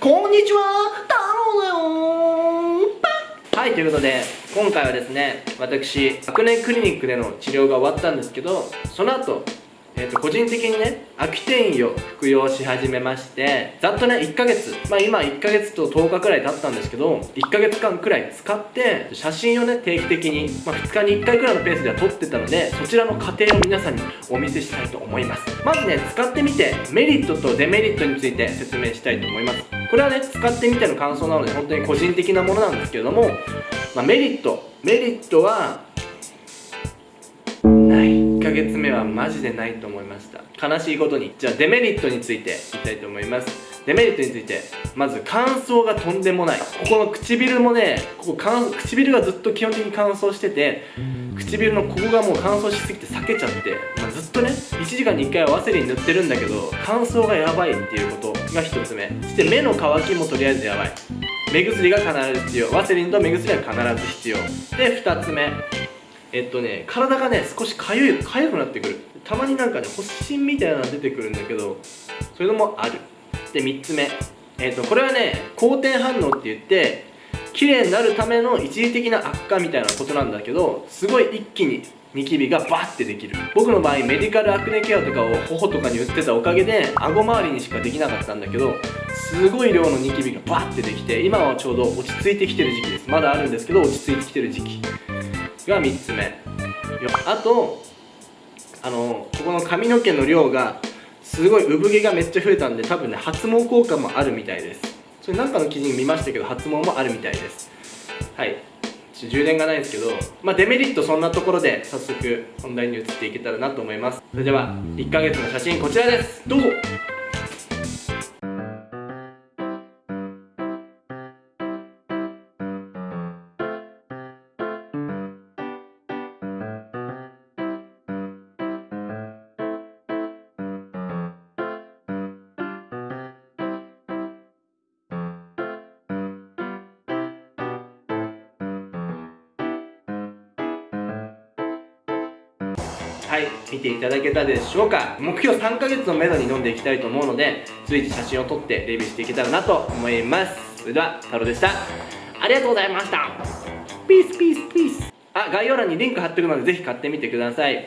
こんにちは太郎だよはいということで今回はですね私アクネクリニックでの治療が終わったんですけどその後えー、と個人的にねアキテインを服用し始めましてざっとね1ヶ月まあ今1ヶ月と10日くらい経ったんですけど1ヶ月間くらい使って写真をね定期的に、まあ、2日に1回くらいのペースでは撮ってたのでそちらの過程を皆さんにお見せしたいと思います。まずね使ってみてメリットとデメリットについて説明したいと思います。これはね使ってみての感想なので本当に個人的なものなんですけれども、まあ、メリット。メリットはない。1ヶ月目はマジでないと思いました。悲しいことに。じゃあデメリットについて言いたいと思います。デメリットについてまず乾燥がとんでもない。ここの唇もねここ唇がずっと基本的に乾燥してて唇のここがもう乾燥しすぎて裂けちゃって、まあ、ずっとね1時間に1回はワセリン塗ってるんだけど乾燥がやばいっていうことが1つ目。そして目の乾きもとりあえずやばい。目薬が必ず必要。ワセリンと目薬は必ず必要。で2つ目。えっとね体がね少しかゆいかゆくなってくる。たまになんかね発疹みたいなのが出てくるんだけどそういうのもある。で3つ目。えっとこれはね好転反応って言って綺麗になるための一時的な悪化みたいなことなんだけどすごい一気にニキビがバッてできる。僕の場合メディカルアクネケアとかを頬とかに売ってたおかげで顎周りにしかできなかったんだけどすごい量のニキビがバッてできて今はちょうど落ち着いてきてる時期です。まだあるんですけど落ち着いてきてる時期。が3つ目。あとあのここの髪の毛の量がすごい産毛がめっちゃ増えたんで多分ね発毛効果もあるみたいです。それなんかの記事に見ましたけど発毛もあるみたいです。はい。充電がないんですけど、まあ、デメリットそんなところで早速本題に移っていけたらなと思います。それでは1ヶ月の写真こちらです。どうぞ。はい見ていただけたでしょうか。目標3ヶ月のめどに飲んでいきたいと思うので随時写真を撮ってレビューしていけたらなと思います。それでは太郎でした。ありがとうございました。ピースピースピースあ概要欄にリンク貼ってるのでぜひ買ってみてください。